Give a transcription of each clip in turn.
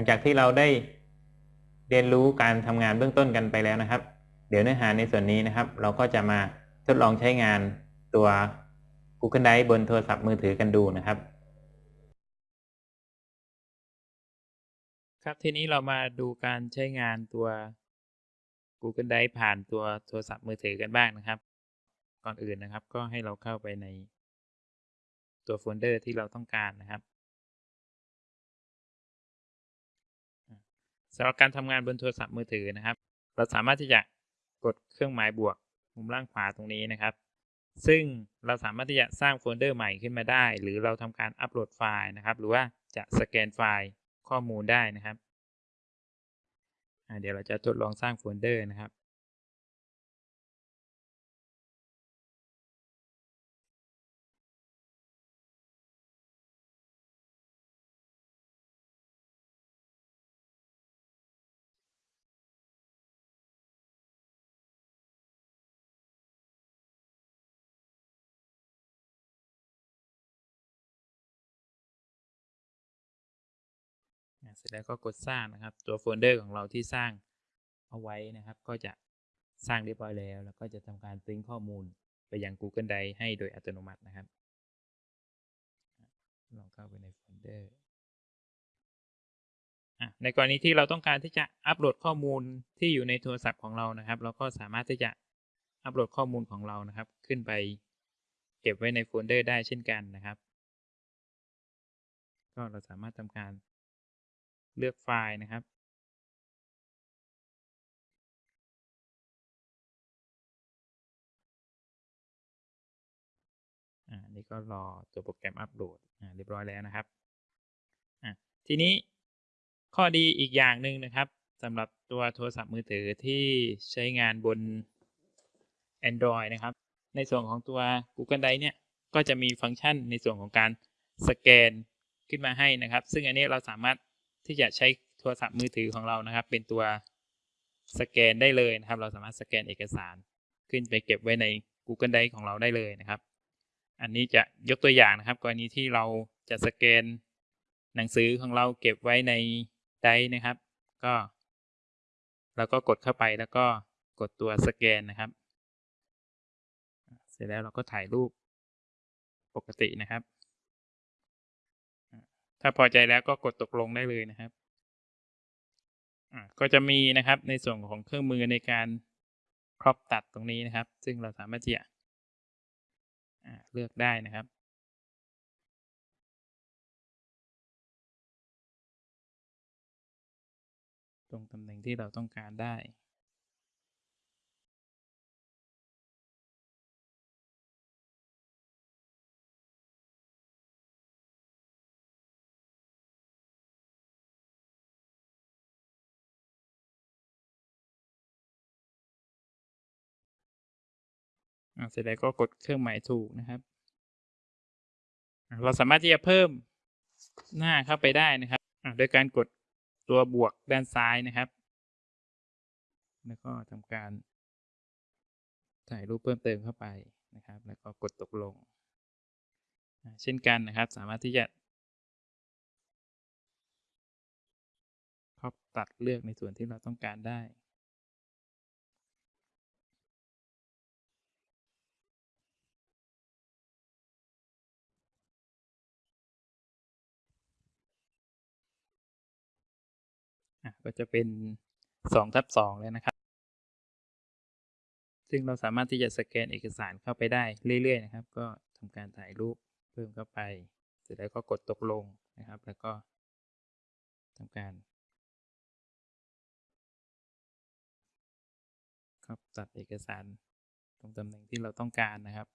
ลังจากที่เราได้เรียนรู้การทำงานเบื้องต้นกันไปแล้วนะครับ เดี๋ยวเนื้อหาในส่วนนี้นะครับ เราก็จะมาทดลองใช้งานตัว Google Drive บนโทรศัพท์มือถือกันดูนะครับ ครับทีนี้เรามาดูการใช้งานตัว Google Drive ผ่านตัวโทรศัพท์มือถือกันบ้างนะครับ ก่อนอื่นนะครับ ก็ให้เราเข้าไปในตัวโฟลเดอร์ที่เราต้องการนะครับ สำหรับการทำงานบนโทรศัพท์มือถือนะครับ เราสามารถที่จะกดเครื่องหมายบวกมุมล่างขวาตรงนี้นะครับ ซึ่งเราสามารถที่จะสร้างโฟลเดอร์ใหม่ขึ้นมาได้ หรือเราทำการอัปโหลดไฟล์นะครับ หรือว่าจะสแกนไฟล์ข้อมูลได้นะครับเดี๋ยวเราจะทดลองสร้างโฟลเดอร์นะครับ เสร็จแล้วก็กดสร้างนะครับ ตัวโฟลเดอร์ของเราที่สร้างเอาไว้นะครับ ก็จะสร้างเรียบร้อยแล้ว แล้วก็จะทำการ sync ข้อมูลไปยัง Google Drive ให้โดยอัตโนมัตินะครับลองเข้าไปในโฟลเดอร์ในกรณีที่เราต้องการที่จะอัปโหลดข้อมูลที่อยู่ในโทรศัพท์ของเรานะครับ เราก็สามารถที่จะอัปโหลดข้อมูลของเรานะครับ ขึ้นไปเก็บไว้ในโฟลเดอร์ได้เช่นกันนะครับ ก็เราสามารถทำการ เลือกไฟล์นะครับ อ่า นี่ก็รอตัวโปรแกรมอัปโหลด อ่า เรียบร้อยแล้วนะครับ อ่าทีนี้ข้อดีอีกอย่างหนึ่งนะครับสำหรับตัวโทรศัพท์มือถือที่ใช้งานบน Android นะครับ ในส่วนของตัว Google Drive เนี่ย ก็จะมีฟังก์ชันในส่วนของการสแกนขึ้นมาให้นะครับ ซึ่งอันนี้เราสามารถ ที่จะใช้โทรศัพท์มือถือของเรานะครับ เป็นตัวสแกนได้เลยนะครับ เราสามารถสแกนเอกสาร ขึ้นไปเก็บไว้ใน Google Drive ของเราได้เลยนะครับ อันนี้จะยกตัวอย่างนะครับ กรณีที่เราจะสแกนหนังสือของเราเก็บไว้ในไดร์นะครับ ก็เราก็กดเข้าไปแล้วก็กดตัวสแกนนะครับ เสร็จแล้วเราก็ถ่ายรูปปกตินะครับ ถ้าพอใจแล้วก็กดตกลงได้เลยนะครับ ก็จะมีนะครับในส่วนของเครื่องมือในการครอบตัดตรงนี้นะครับ ซึ่งเราสามารถที่จะเลือกได้นะครับตรงตำแหน่งที่เราต้องการได้ เสร็จแล้วก็กดเครื่องหมายถูกนะครับ เราสามารถที่จะเพิ่มหน้าเข้าไปได้นะครับโดยการกดตัวบวกด้านซ้ายนะครับ แล้วก็ทำการถ่ายรูปเพิ่มเติมเข้าไปนะครับ แล้วก็กดตกลง เช่นกันนะครับ สามารถที่จะครอบตัดเลือกในส่วนที่เราต้องการได้ ก็จะเป็นสองทับสองเลยนะครับ ซึ่งเราสามารถที่จะสแกนเอกสารเข้าไปได้เรื่อยๆนะครับ ก็ทำการถ่ายรูปเพิ่มเข้าไป เสร็จแล้วก็กดตกลงนะครับ แล้วก็ทำการครับตัดเอกสารตรงตำแหน่งที่เราต้องการนะครับ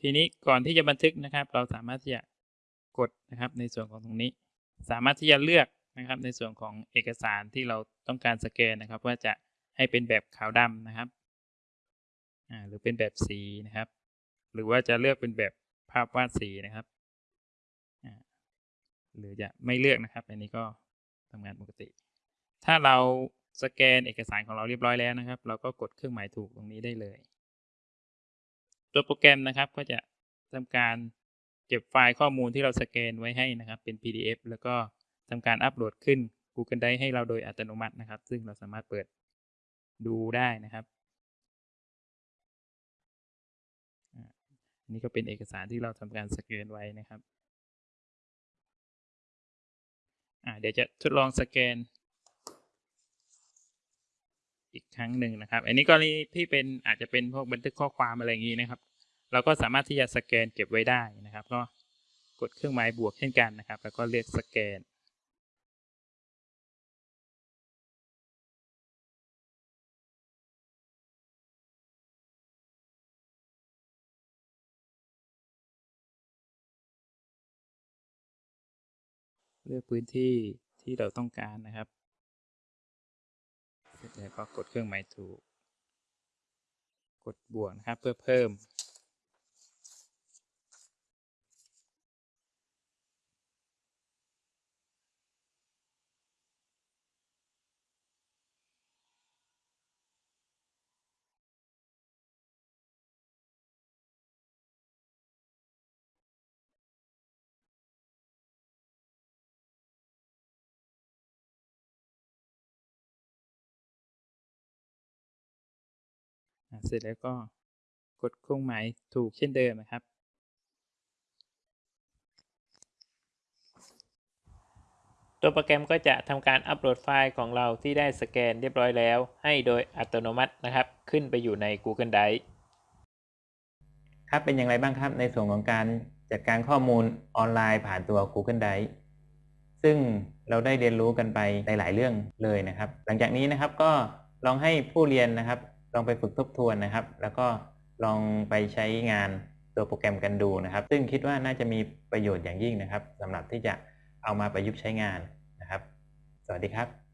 ทีนี้ก่อนที่จะบันทึกนะครับ เราสามารถที่จะกดนะครับในส่วนของตรงนี้ สามารถที่จะเลือกนะครับในส่วนของเอกสารที่เราต้องการสแกนนะครับ ว่าจะให้เป็นแบบขาวดำนะครับหรือเป็นแบบสีนะครับ หรือว่าจะเลือกเป็นแบบภาพวาดสีนะครับหรือจะไม่เลือกนะครับ อันนี้ก็ทำงานปกติ ถ้าเราสแกนเอกสารของเราเรียบร้อยแล้วนะครับ เราก็กดเครื่องหมายถูกตรงนี้ได้เลย ตัวโปรแกรมนะครับก็จะทำการเก็บไฟล์ข้อมูลที่เราสแกนไว้ให้นะครับ เป็น PDF แล้วก็ทำการอัปโหลดขึ้น Google Drive ให้เราโดยอัตโนมัตินะครับ ซึ่งเราสามารถเปิดดูได้นะครับอันนี้ก็เป็นเอกสารที่เราทำการสแกนไว้นะครับอ่าเดี๋ยวจะทดลองสแกน อีกครั้งหนึ่งนะครับ อันนี้กรณีที่เป็นอาจจะเป็นพวกบันทึกข้อความอะไรอย่างนี้นะครับ เราก็สามารถที่จะสแกนเก็บไว้ได้นะครับ ก็กดเครื่องหมายบวกเช่นกันนะครับ แล้วก็เลือกสแกน เลือกพื้นที่ที่เราต้องการนะครับเสร็จแล้วก็กดเครื่องหมายถูก กดบวกนะครับเพื่อเพิ่ม เสร็จแล้วก็กดเครื่องหมายถูกเช่นเดิมนะครับ ตัวโปรแกรมก็จะทำการอัปโหลดไฟล์ของเราที่ได้สแกนเรียบร้อยแล้ว ให้โดยอัตโนมัตินะครับ ขึ้นไปอยู่ใน Google Drive ครับเป็นอย่างไรบ้างครับในส่วนของการจัดการข้อมูลออนไลน์ผ่านตัว Google Drive ซึ่งเราได้เรียนรู้กันไปหลาย ๆ เรื่องเลยนะครับ หลังจากนี้นะครับก็ลองให้ผู้เรียนนะครับ ลองไปฝึกทบทวนนะครับ แล้วก็ลองไปใช้งานตัวโปรแกรมกันดูนะครับ ซึ่งคิดว่าน่าจะมีประโยชน์อย่างยิ่งนะครับสำหรับที่จะเอามาประยุกต์ใช้งานนะครับ สวัสดีครับ